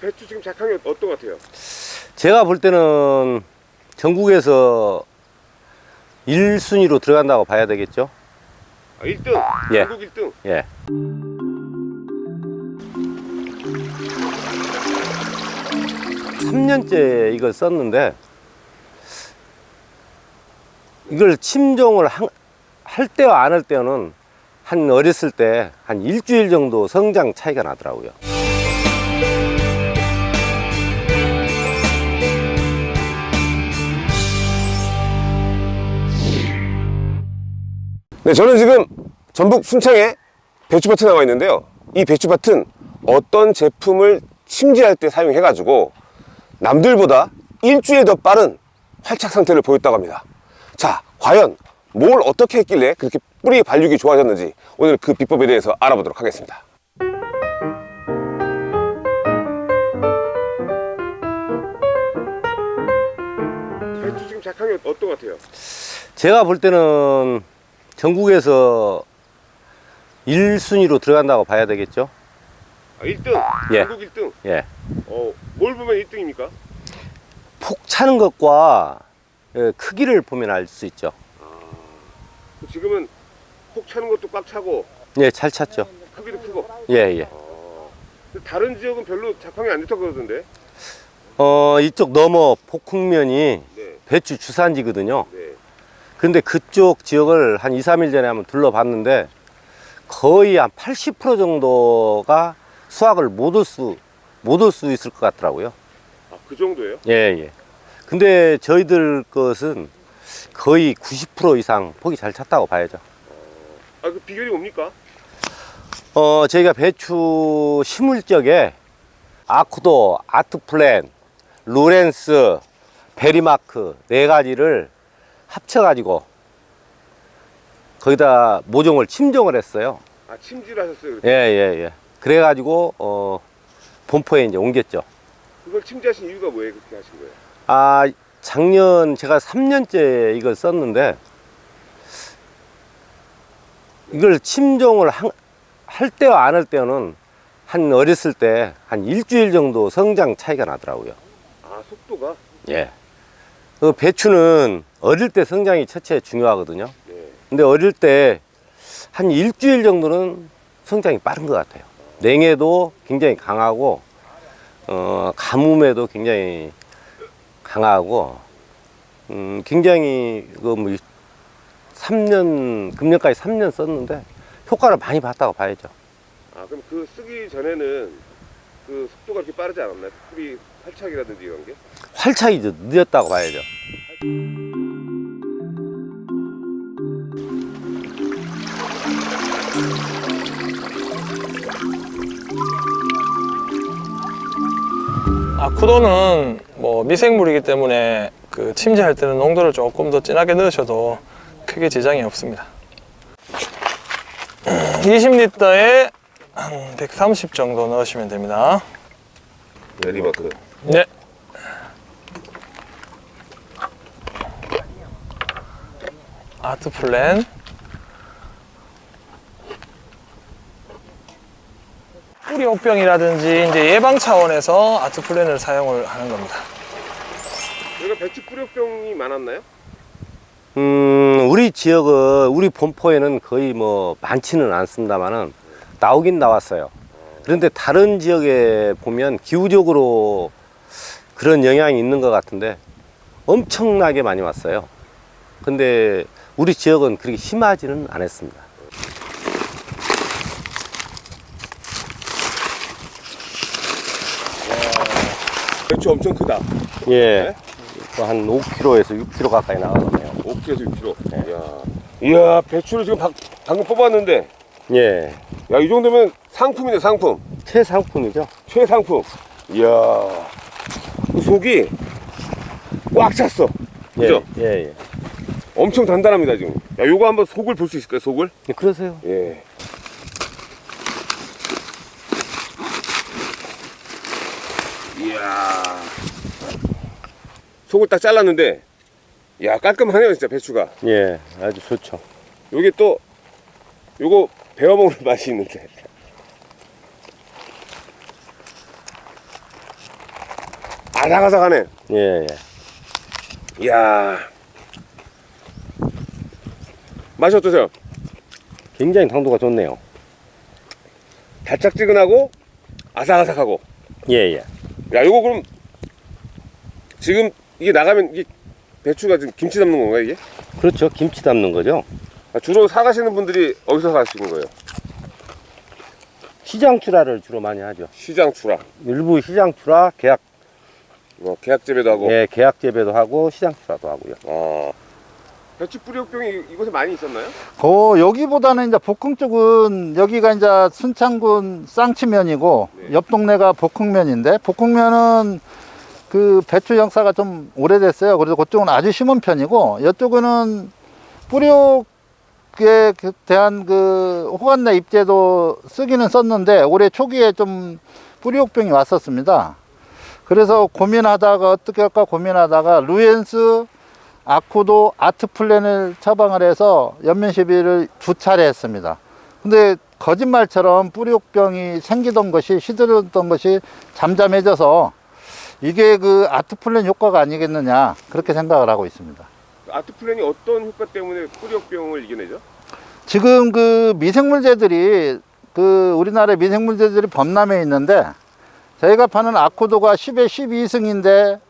배추 지금 작황이 어떤 것 같아요? 제가 볼 때는 전국에서 1순위로 들어간다고 봐야 되겠죠? 아, 1등! 예. 전국 1등! 예. 삼년째 이걸 썼는데 이걸 침종을 한- 할 때와 안 할 때는 한 어렸을 때 한 일주일 정도 성장 차이가 나더라고요. 네, 저는 지금 전북 순창에 배추밭에 나와 있는데요. 이 배추밭은 어떤 제품을 침지할 때 사용해 가지고 남들보다 일주일 더 빠른 활착 상태를 보였다고 합니다. 자, 과연 뭘 어떻게 했길래 그렇게 뿌리 발육이 좋아졌는지 오늘 그 비법에 대해서 알아보도록 하겠습니다. 배추 지금 작황이 어떤 것 같아요? 제가 볼 때는 전국에서 1순위로 들어간다고 봐야 되겠죠? 아, 1등! 예. 전국 1등! 예. 어, 뭘 보면 1등입니까? 폭 차는 것과 예, 크기를 보면 알 수 있죠. 지금은 폭 차는 것도 꽉 차고 예, 잘 찼죠. 크기도 크고 예, 예. 근데 다른 지역은 별로 작황이 안 좋다고 그러던데 어, 이쪽 넘어 폭흥면이 네, 배추 주산지거든요. 네. 근데 그쪽 지역을 한 2, 3일 전에 한번 둘러봤는데 거의 한 80% 정도가 수확을 못 올 수, 못 올 수 있을 것 같더라고요. 아, 그 정도예요? 예, 예. 근데 저희들 것은 거의 90% 이상 폭이 잘 찼다고 봐야죠. 아, 그 비결이 뭡니까? 어, 저희가 배추 심을 적에 아쿠도, 아트플랜, 로렌스, 베리마크 네 가지를 합쳐가지고 거기다 모종을 침종을 했어요. 아, 침지를 하셨어요. 그렇게? 예, 예, 예. 그래가지고, 어, 본포에 이제 옮겼죠. 그걸 침지하신 이유가 뭐예요? 그렇게 하신 거예요? 아, 작년 제가 3년째 이걸 썼는데 이걸 침종을 한- 할 때와 안 할 때는 한 어렸을 때 한 일주일 정도 성장 차이가 나더라고요. 아, 속도가? 예. 그 배추는 어릴 때 성장이 첫째 중요하거든요. 네. 근데 어릴 때 한 일주일 정도는 성장이 빠른 것 같아요. 냉해도 굉장히 강하고, 어, 가뭄에도 굉장히 강하고, 음, 굉장히, 그, 뭐, 3년, 금년까지 3년 썼는데, 효과를 많이 봤다고 봐야죠. 아, 그럼 그 쓰기 전에는 그 속도가 그렇게 빠르지 않았나요? 뿌리 활착이라든지 이런 게? 활착이 좀 늦었다고 봐야죠. 아쿠도는 뭐 미생물이기 때문에 그 침지할 때는 농도를 조금 더 진하게 넣으셔도 크게 지장이 없습니다. 20리터에 한 130 정도 넣으시면 됩니다. 베리마크. 네. 아트 플랜. 뿌리혹병이라든지 이제 예방 차원에서 아트 플랜을 사용을 하는 겁니다. 여기가 배추 뿌려병이 많았나요? 음, 우리 지역은, 우리 본포에는 거의 뭐 많지는 않습니다만은 나오긴 나왔어요. 그런데 다른 지역에 보면 기후적으로 그런 영향이 있는 것 같은데 엄청나게 많이 왔어요. 근데 우리 지역은 그렇게 심하지는 않았습니다. 배추 엄청 크다. 예. 또한 5kg에서 6kg 가까이 나가네요. 5kg에서 6kg. 이야. 이야, 배추를 지금 방, 방금 뽑았는데, 예. 야, 이 정도면 상품이네, 상품. 최상품이죠. 최상품. 이야. 그 속이 꽉 찼어. 그죠? 예, 예, 예. 엄청 단단합니다, 지금. 야, 요거 한번 속을 볼 수 있을까요, 속을? 예, 그러세요. 예. 이야. 속을 딱 잘랐는데 야 깔끔하네요 진짜 배추가. 예, 아주 좋죠. 여기 또 요거 베어 먹는 맛이 있는데. 아삭아삭하네. 예, 예. 이야. 맛이 어떠세요? 굉장히 당도가 좋네요. 달짝지근하고 아삭아삭하고. 예, 예. 야, 요거 그럼 지금 이게 나가면 이게 배추가 지금 김치 담는 건가요, 이게? 그렇죠. 김치 담는 거죠. 아, 주로 사가시는 분들이 어디서 사시는 거예요? 시장 출하를 주로 많이 하죠. 시장 출하. 일부 시장 출하, 계약, 뭐 계약 재배도 하고. 예, 계약 재배도 하고 시장 출하도 하고요. 어. 배추 뿌리옥병이 이곳에 많이 있었나요? 어, 여기보다는 이제 복흥 쪽은 여기가 이제 순창군 쌍치면이고 네. 옆 동네가 복흥면인데 복흥면은 그 배추 역사가 좀 오래됐어요. 그래서 그쪽은 아주 심은 편이고 이쪽은 뿌리옥에 그 대한 그 호간내 입제도 쓰기는 썼는데 올해 초기에 좀 뿌리옥병이 왔었습니다. 그래서 고민하다가 어떻게 할까 고민하다가 루엔스 아쿠도 아트 플랜을 처방을 해서 연면 시비를 두 차례 했습니다. 근데 거짓말처럼 뿌리혹병이 생기던 것이 시들었던 것이 잠잠해져서 이게 그 아트 플랜 효과가 아니겠느냐 그렇게 생각을 하고 있습니다. 아트 플랜이 어떤 효과 때문에 뿌리혹병을 이겨내죠? 지금 그 미생물제들이 그 우리나라 미생물제들이 범람해 있는데 저희가 파는 아쿠도가 10에 12승인데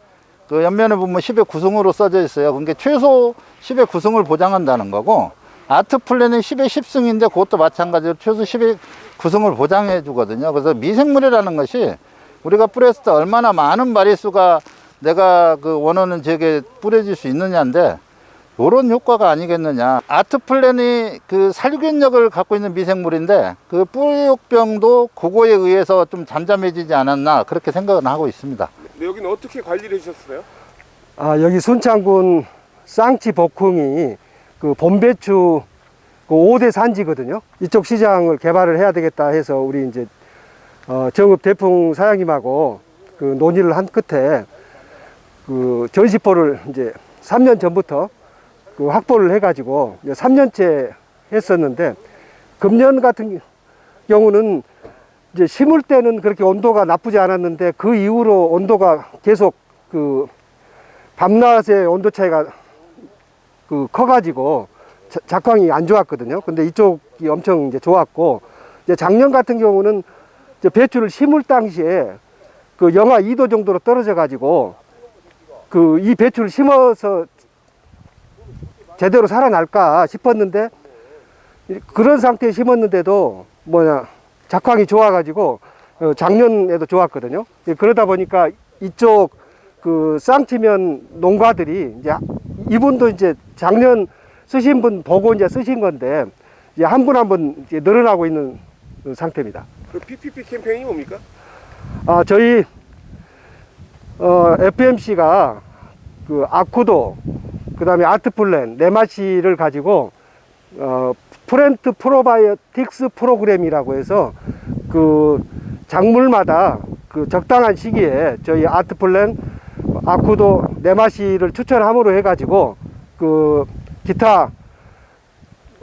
그 옆면에 보면 10에 9승으로 써져 있어요. 그러니까 최소 10에 9승을 보장한다는 거고 아트 플랜은 10에 10승인데 그것도 마찬가지로 최소 10에 9승을 보장해 주거든요. 그래서 미생물이라는 것이 우리가 뿌렸을 때 얼마나 많은 마리수가 내가 그 원하는 지역에 뿌려질 수 있느냐인데 요런 효과가 아니겠느냐. 아트 플랜이 그 살균력을 갖고 있는 미생물인데 그 뿌리옥병도 그거에 의해서 좀 잠잠해지지 않았나 그렇게 생각은 하고 있습니다. 근데 여기는 어떻게 관리를 해주셨어요? 아, 여기 순창군 쌍치 복흥이 그 봄배추 그 5대 산지거든요. 이쪽 시장을 개발을 해야 되겠다 해서 우리 이제 어, 정읍 대풍 사장님하고 그 논의를 한 끝에 그 전시포를 이제 3년 전부터 그 확보를 해가지고 이제 3년째 했었는데 금년 같은 경우는 이제 심을 때는 그렇게 온도가 나쁘지 않았는데 그 이후로 온도가 계속 그 밤낮의 온도 차이가 그 커가지고 자- 작황이 안 좋았거든요. 근데 이쪽이 엄청 이제 좋았고 이제 작년 같은 경우는 배추를 심을 당시에 그 영하 2도 정도로 떨어져 가지고 그 이 배추를 심어서 제대로 살아날까 싶었는데 이- 그런 상태에 심었는데도 뭐냐 작황이 좋아 가지고 어, 작년에도 좋았거든요. 예, 그러다 보니까 이쪽 그 쌍치면 농가들이 이제 이분도 이제 작년 쓰신 분 보고 이제 쓰신 건데 이제 한 분 한분 늘어나고 있는 그 상태입니다. 그 PPP 캠페인이 뭡니까? 아 저희 어, FMC가 그 아쿠도 그 다음에 아트플랜 네마시를 가지고 어, plant probiotics 프로그램이라고 해서 그 작물마다 그 적당한 시기에 저희 아트플랜 아쿠도 네마시를 추천함으로 해가지고 그 기타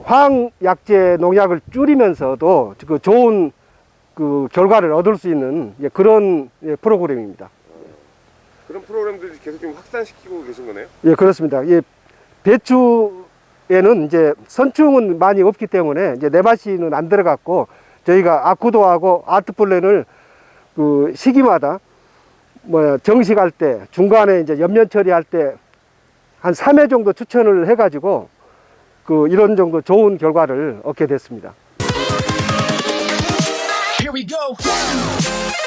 화학약제 농약을 줄이면서도 그 좋은 그 결과를 얻을 수 있는 예, 그런 예, 프로그램입니다. 그런 프로그램들이 계속 좀 확산시키고 계신 거네요? 예, 그렇습니다. 예, 배추에는 이제 선충은 많이 없기 때문에 이제 네마시는 안 들어갔고 저희가 아쿠도하고 아트플랜을 그 시기마다 뭐 정식할 때 중간에 이제 연면 처리할 때 한 3회 정도 추천을 해가지고 그 이런 정도 좋은 결과를 얻게 됐습니다. we go.